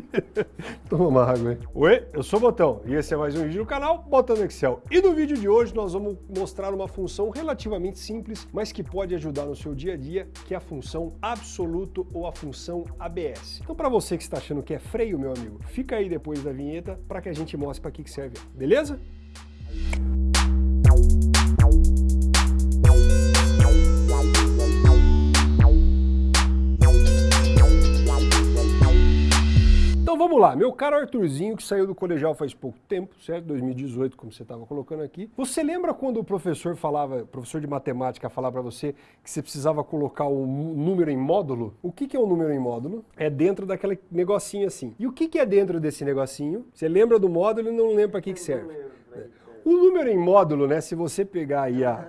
Toma uma água aí. Oi, eu sou o Botão e esse é mais um vídeo do canal Botão Excel. E no vídeo de hoje nós vamos mostrar uma função relativamente simples, mas que pode ajudar no seu dia a dia, que é a função absoluto ou a função ABS. Então para você que está achando que é freio, meu amigo, fica aí depois da vinheta para que a gente mostre para que serve, beleza? Então vamos lá, meu caro Arthurzinho, que saiu do colegial faz pouco tempo, certo? 2018, como você estava colocando aqui. Você lembra quando o professor falava, professor de matemática falava para você que você precisava colocar o um número em módulo? O que, que é um número em módulo? É dentro daquele negocinho assim. E o que, que é dentro desse negocinho? Você lembra do módulo e não lembra para que, que serve. O número em módulo, né, se você pegar aí a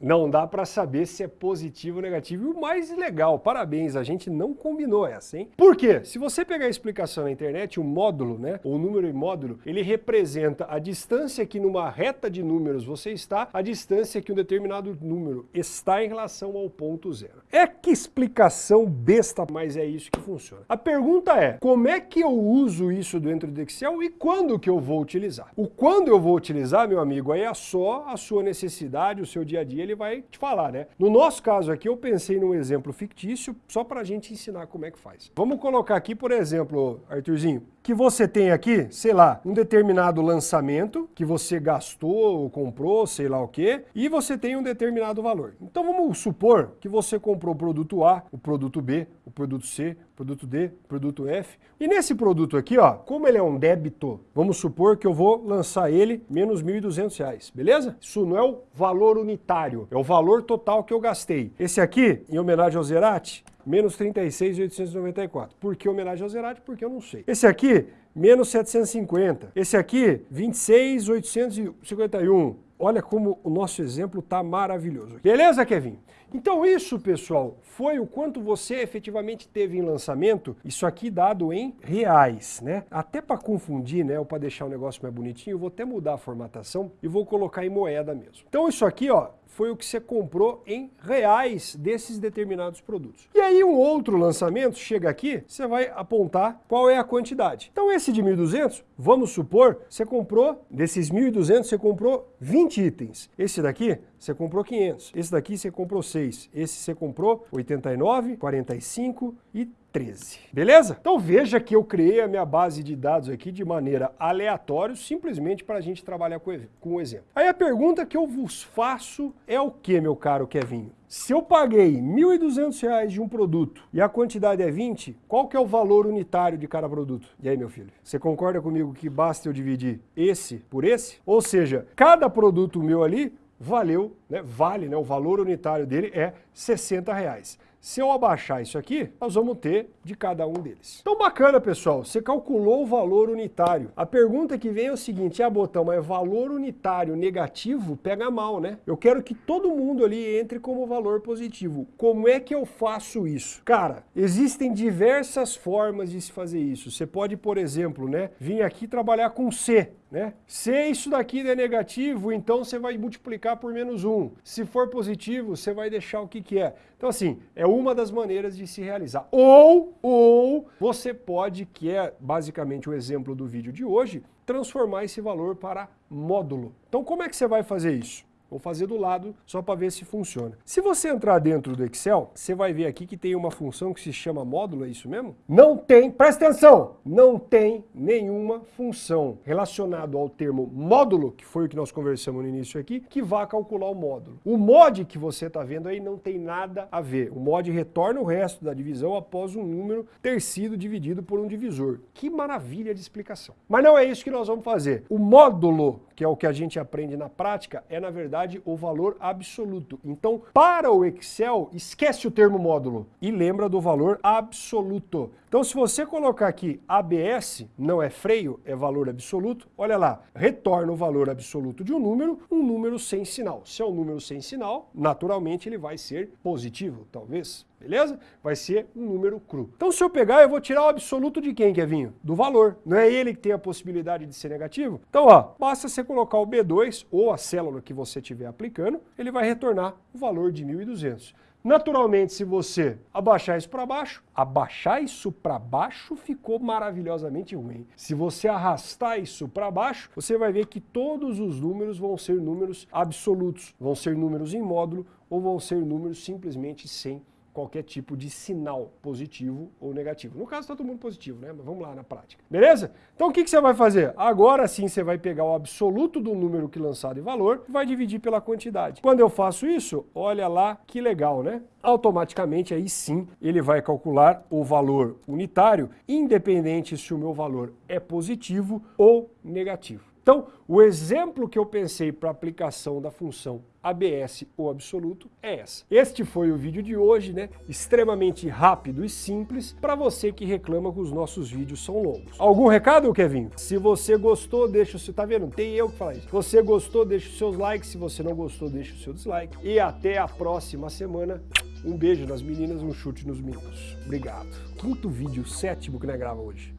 não dá para saber se é positivo ou negativo. E o mais legal, parabéns, a gente não combinou essa, hein? Por quê? Se você pegar a explicação na internet, o módulo, né, o número em módulo, ele representa a distância que numa reta de números você está, a distância que um determinado número está em relação ao ponto zero. É que explicação besta, mas é isso que funciona. A pergunta é, como é que eu uso isso dentro do Excel e quando que eu vou utilizar? O quando eu vou utilizar, meu amigo, aí é só a sua necessidade, o seu dia a dia, ele vai te falar, né? No nosso caso aqui, eu pensei num exemplo fictício só para a gente ensinar como é que faz. Vamos colocar aqui, por exemplo, Arthurzinho, que você tem aqui, sei lá, um determinado lançamento que você gastou ou comprou, sei lá o quê, e você tem um determinado valor. Então vamos supor que você comprou o produto A, o produto B, o produto C, o produto D, o produto F. E nesse produto aqui, ó, como ele é um débito, vamos supor que eu vou lançar ele menos R$ 1.200, beleza? Isso não é o valor unitário, é o valor total que eu gastei. Esse aqui, em homenagem ao Zerati, menos 36,894. Por que homenagem ao Zerati? Porque eu não sei. Esse aqui, menos 750. Esse aqui, 26,851. Olha como o nosso exemplo está maravilhoso. Beleza, Kevin? Então isso, pessoal, foi o quanto você efetivamente teve em lançamento, isso aqui dado em reais, né? Até para confundir, né, ou para deixar o negócio mais bonitinho, eu vou até mudar a formatação e vou colocar em moeda mesmo. Então isso aqui, ó, foi o que você comprou em reais desses determinados produtos. E aí um outro lançamento chega aqui, você vai apontar qual é a quantidade. Então esse de 1.200, vamos supor, você comprou, desses 1.200 você comprou 20 itens. Esse daqui, você comprou 500. Esse daqui você comprou 6. Esse você comprou 89, 45 e 13. Beleza? Então veja que eu criei a minha base de dados aqui de maneira aleatória, simplesmente para a gente trabalhar com o exemplo. Aí a pergunta que eu vos faço é o que, meu caro Kevinho? Se eu paguei R$ 1.200 de um produto e a quantidade é 20, qual que é o valor unitário de cada produto? E aí, meu filho, você concorda comigo que basta eu dividir esse por esse? Ou seja, cada produto meu ali valeu, né, vale, né, o valor unitário dele é 60 reais. Se eu abaixar isso aqui, nós vamos ter de cada um deles. Então bacana, pessoal, você calculou o valor unitário. A pergunta que vem é o seguinte, ah, Botão, mas valor unitário negativo pega mal, né? Eu quero que todo mundo ali entre como valor positivo. Como é que eu faço isso? Cara, existem diversas formas de se fazer isso. Você pode, por exemplo, né, vir aqui trabalhar com C, né? Se isso daqui é negativo, então você vai multiplicar por menos 1. Se for positivo, você vai deixar o que, que é. Então assim, é uma das maneiras de se realizar. Ou, ou você pode, que é basicamente o exemplo do vídeo de hoje, transformar esse valor para módulo. Então como é que você vai fazer isso? Vou fazer do lado só para ver se funciona. Se você entrar dentro do Excel, você vai ver aqui que tem uma função que se chama módulo, é isso mesmo? Não tem, presta atenção, não tem nenhuma função relacionada ao termo módulo, que foi o que nós conversamos no início aqui, que vá calcular o módulo. O mod que você está vendo aí não tem nada a ver. O mod retorna o resto da divisão após um número ter sido dividido por um divisor. Que maravilha de explicação. Mas não é isso que nós vamos fazer. O módulo, que é o que a gente aprende na prática, é na verdade verdade, o valor absoluto. Então, para o Excel, esquece o termo módulo e lembra do valor absoluto. Então, se você colocar aqui ABS, não é freio, é valor absoluto, olha lá, retorna o valor absoluto de um número, um número sem sinal. Se é um número sem sinal, naturalmente ele vai ser positivo, talvez beleza? Vai ser um número cru. Então se eu pegar, eu vou tirar o absoluto de quem, Kevinho? Do valor. Não é ele que tem a possibilidade de ser negativo? Então, ó, basta você colocar o B2 ou a célula que você estiver aplicando, ele vai retornar o valor de 1.200. Naturalmente, se você abaixar isso para baixo, abaixar isso para baixo ficou maravilhosamente ruim. Se você arrastar isso para baixo, você vai ver que todos os números vão ser números absolutos, vão ser números em módulo ou vão ser números simplesmente sem qualquer tipo de sinal positivo ou negativo. No caso está todo mundo positivo, né? Mas vamos lá na prática. Beleza? Então o que, que você vai fazer? Agora sim você vai pegar o absoluto do número que lançado em valor e vai dividir pela quantidade. Quando eu faço isso, olha lá que legal, né? Automaticamente aí sim ele vai calcular o valor unitário, independente se o meu valor é positivo ou negativo. Então, o exemplo que eu pensei para aplicação da função ABS ou absoluto é essa. Este foi o vídeo de hoje, né? Extremamente rápido e simples para você que reclama que os nossos vídeos são longos. Algum recado, Kevin? Se você gostou, deixa o seu... Tá vendo? Tem eu que falar isso. Se você gostou, deixa os seus likes. Se você não gostou, deixa o seu dislike. E até a próxima semana. Um beijo nas meninas, um chute nos meninos. Obrigado. Quinto vídeo, sétimo que nós grava hoje.